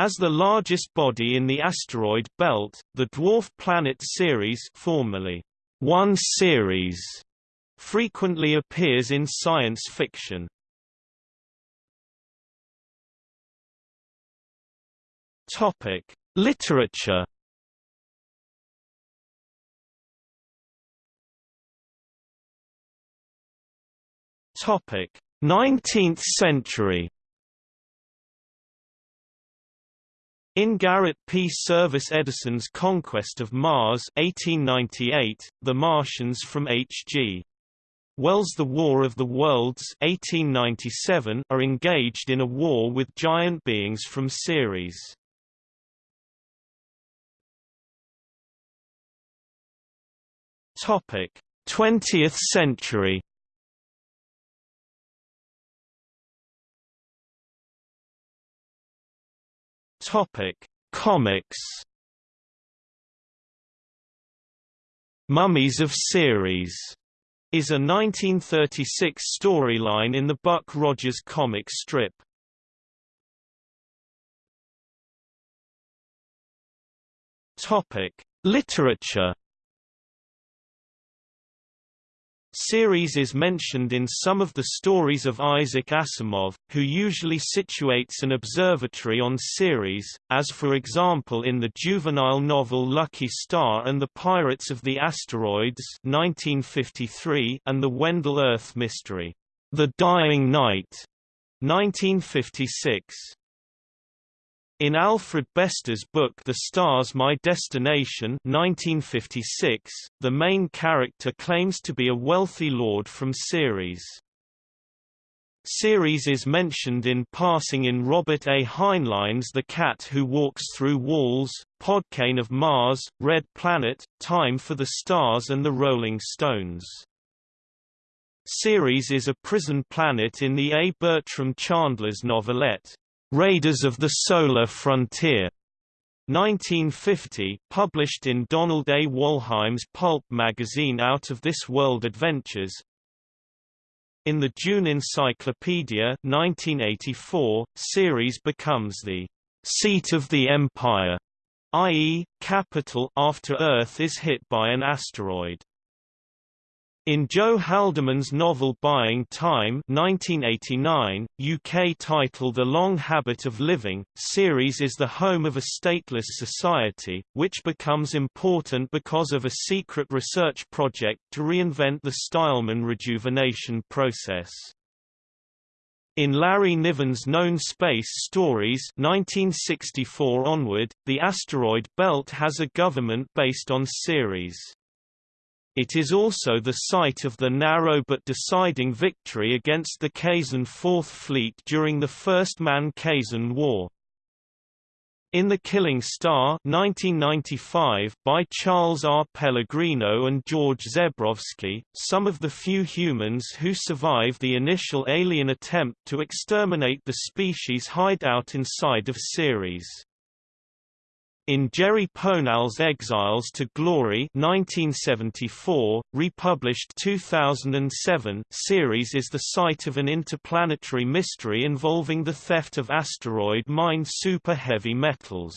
As the largest body in the asteroid belt, the dwarf planet Ceres formerly one Ceres frequently appears in science fiction. Topic: Literature. Topic: 19th century. In Garrett P. Serviss Edison's Conquest of Mars 1898, The Martians from H.G. Wells' The War of the Worlds 1897 are engaged in a war with giant beings from Ceres. Topic: 20th century. Topic: Comics. Mummies of Ceres is a 1936 storyline in the Buck Rogers comic strip. Topic: Literature Ceres is mentioned in some of the stories of Isaac Asimov, who usually situates an observatory on Ceres, as for example in the juvenile novel Lucky Starr and the Pirates of the Asteroids 1953 and the Wendell Urth Mystery, The Dying Night 1956. In Alfred Bester's book The Stars My Destination 1956, the main character claims to be a wealthy lord from Ceres. Ceres is mentioned in passing in Robert A. Heinlein's The Cat Who Walks Through Walls, Podkayne of Mars, Red Planet, Time for the Stars and the Rolling Stones. Ceres is a prison planet in the A. Bertram Chandler's novelette, Raiders of the Solar Frontier 1950, published in Donald A. Wollheim's pulp magazine Out of This World Adventures. In the Dune Encyclopedia 1984, Ceres becomes the seat of the Empire, i.e., capital after Earth is hit by an asteroid. In Joe Haldeman's novel Buying Time 1989, UK title The Long Habit of Living, Ceres is the home of a stateless society, which becomes important because of a secret research project to reinvent the Stileman rejuvenation process. In Larry Niven's Known Space Stories 1964 onward, the asteroid belt has a government based on Ceres. It is also the site of the narrow but deciding victory against the Kzin Fourth Fleet during the First Man-Kzin War. In The Killing Star 1995 by Charles R. Pellegrino and George Zebrowski, some of the few humans who survive the initial alien attempt to exterminate the species hide out inside of Ceres. In Jerry Pournelle's Exiles to Glory 1974, republished 2007, Ceres is the site of an interplanetary mystery involving the theft of asteroid-mined super-heavy metals.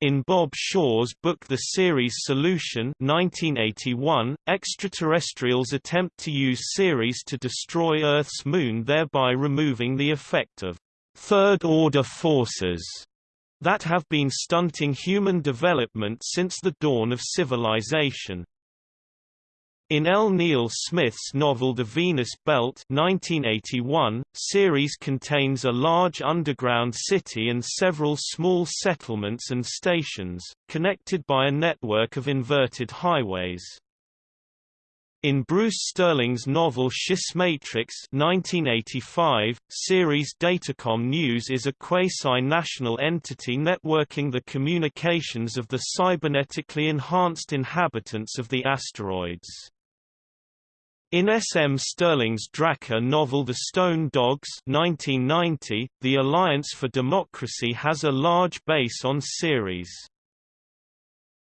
In Bob Shaw's book The Ceres Solution 1981, extraterrestrials attempt to use Ceres to destroy Earth's moon thereby removing the effect of third-order forces that have been stunting human development since the dawn of civilization. In L. Neil Smith's novel The Venus Belt 1981, Ceres contains a large underground city and several small settlements and stations, connected by a network of inverted highways. In Bruce Sterling's novel Schismatrix 1985, Ceres Datacom News is a quasi-national entity networking the communications of the cybernetically enhanced inhabitants of the asteroids. In S. M. Stirling's Draka novel The Stone Dogs 1990, the Alliance for Democracy has a large base on Ceres.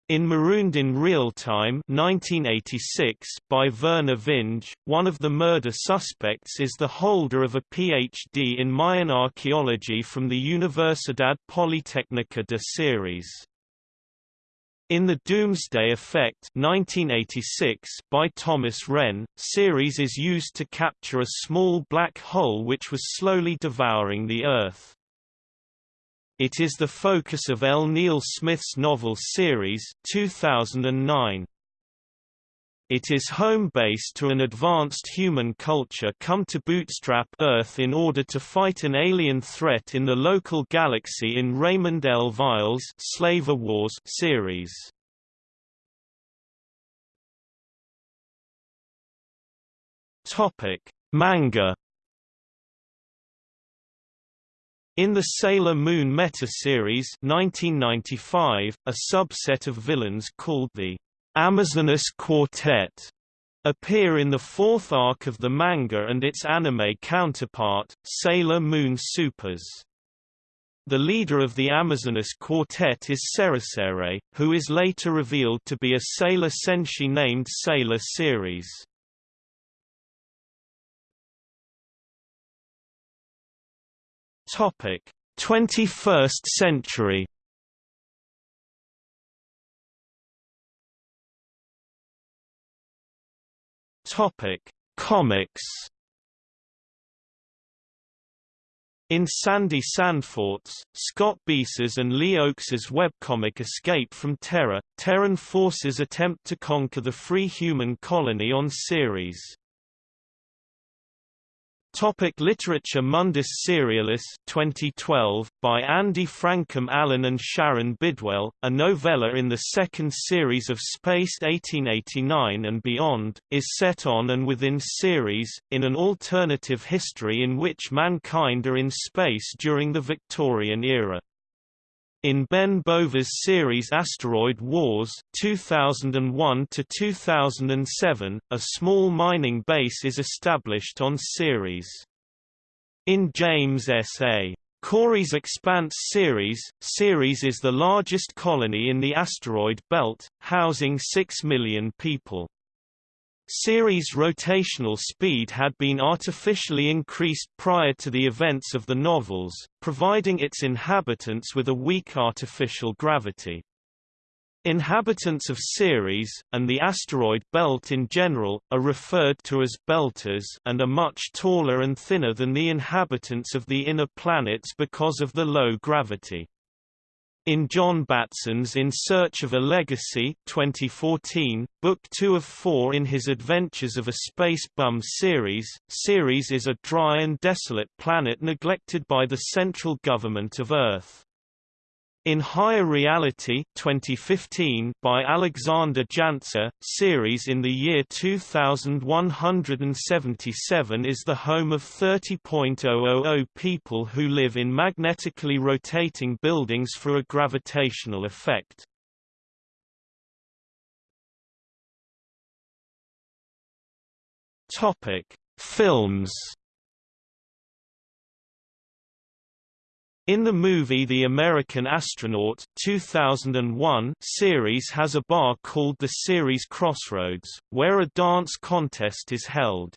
In Marooned in Real Time 1986 by Vernor Vinge, one of the murder suspects is the holder of a Ph.D. in Mayan archaeology from the Universidad Politécnica de Ceres. In The Doomsday Effect 1986 by Thomas Wren, Ceres is used to capture a small black hole which was slowly devouring the Earth. It is the focus of L. Neil Smith's novel Ceres 2009. It is home base to an advanced human culture come to bootstrap Earth in order to fight an alien threat in the local galaxy in Raymond L. Weil's Slaver Wars series. Topic: Manga In the Sailor Moon meta-series 1995, a subset of villains called the Amazoness Quartet appear in the fourth arc of the manga and its anime counterpart, Sailor Moon Supers. The leader of the Amazoness Quartet is Cerecere, who is later revealed to be a Sailor Senshi named Sailor Ceres. Topic: 21st century. Topic: Comics. In Sandy Sandfort's, Scott Bieser's and Lee Oakes's webcomic Escape from Terra, Terran forces attempt to conquer the free human colony on Ceres. Topic literature Mundus Cerialis 2012, by Andy Frankham Allen and Sharon Bidwell, a novella in the second series of Spaced 1889 and Beyond, is set on and within Ceres, in an alternative history in which mankind are in space during the Victorian era. In Ben Bova's series Asteroid Wars 2001 to 2007, a small mining base is established on Ceres. In James S. A. Corey's Expanse series, Ceres is the largest colony in the asteroid belt, housing 6 million people. Ceres' rotational speed had been artificially increased prior to the events of the novels, providing its inhabitants with a weak artificial gravity. Inhabitants of Ceres, and the asteroid belt in general, are referred to as belters and are much taller and thinner than the inhabitants of the inner planets because of the low gravity. In John Batson's In Search of a Legacy 2014, Book 2 of 4 in his Adventures of a Space Bum series, Ceres is a dry and desolate planet neglected by the central government of Earth. In Higher Reality 2015 by Alexander Jancer, Ceres in the year 2177 is the home of 30.000 people who live in magnetically rotating buildings for a gravitational effect. Topic: Films In the movie The American Astronaut 2001 Ceres has a bar called the Ceres Crossroads, where a dance contest is held.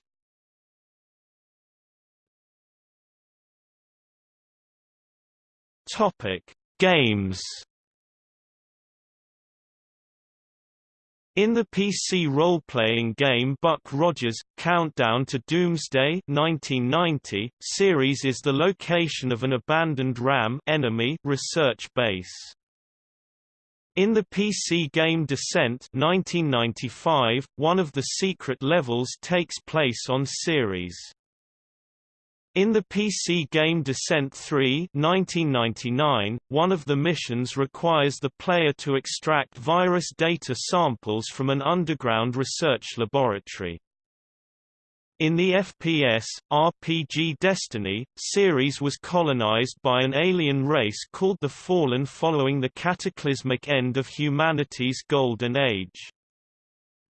Topic: Games In the PC role-playing game Buck Rogers, Countdown to Doomsday 1990, Ceres is the location of an abandoned RAM enemy research base. In the PC game Descent 1995, one of the secret levels takes place on Ceres. In the PC game Descent 3 1999, one of the missions requires the player to extract virus data samples from an underground research laboratory. In the FPS, RPG Destiny, Ceres was colonized by an alien race called the Fallen following the cataclysmic end of humanity's Golden Age.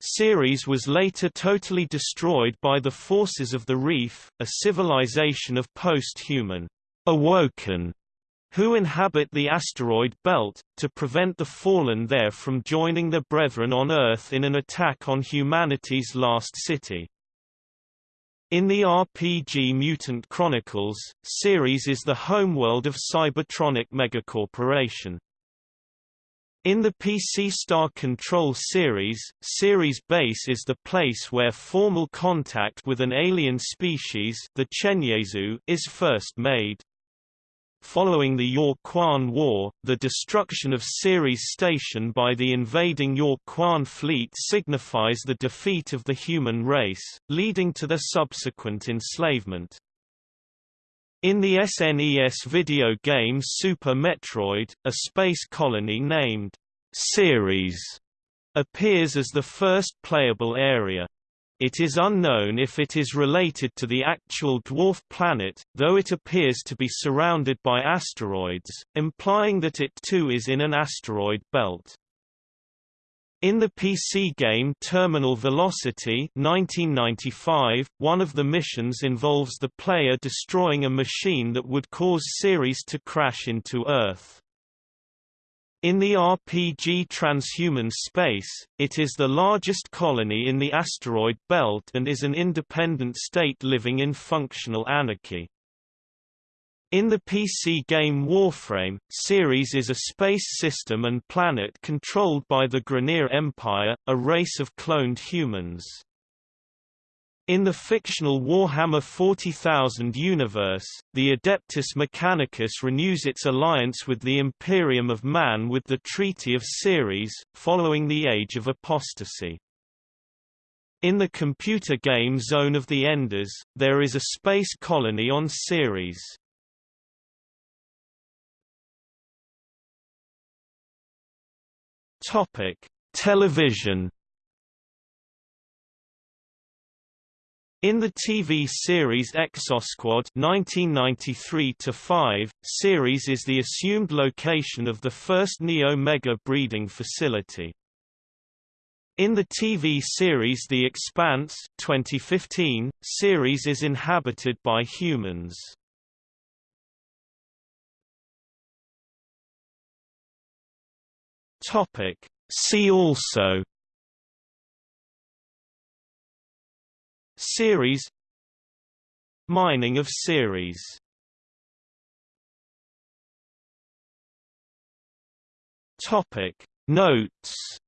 Ceres was later totally destroyed by the forces of the Reef, a civilization of post-human, awoken who inhabit the asteroid belt, to prevent the fallen there from joining the Brethren on Earth in an attack on humanity's last city. In the RPG Mutant Chronicles, Ceres is the homeworld of Cybertronic Megacorporation. In the PC Star Control series, Ceres Base is the place where formal contact with an alien species the Chenjesu is first made. Following the Ur-Quan War, the destruction of Ceres Station by the invading Ur-Quan fleet signifies the defeat of the human race, leading to their subsequent enslavement. In the SNES video game Super Metroid, a space colony named Ceres appears as the first playable area. It is unknown if it is related to the actual dwarf planet, though it appears to be surrounded by asteroids, implying that it too is in an asteroid belt. In the PC game Terminal Velocity 1995, one of the missions involves the player destroying a machine that would cause Ceres to crash into Earth. In the RPG Transhuman Space, it is the largest colony in the asteroid belt and is an independent state living in functional anarchy. In the PC game Warframe, Ceres is a space system and planet controlled by the Grineer Empire, a race of cloned humans. In the fictional Warhammer 40,000 universe, the Adeptus Mechanicus renews its alliance with the Imperium of Man with the Treaty of Ceres, following the Age of Apostasy. In the computer game Zone of the Enders, there is a space colony on Ceres. Topic: Television In the TV series Exosquad 1993-5, Ceres is the assumed location of the first Neo-Mega breeding facility. In the TV series The Expanse 2015, Ceres is inhabited by humans. Topic. See also Ceres Mining of Ceres Topic Notes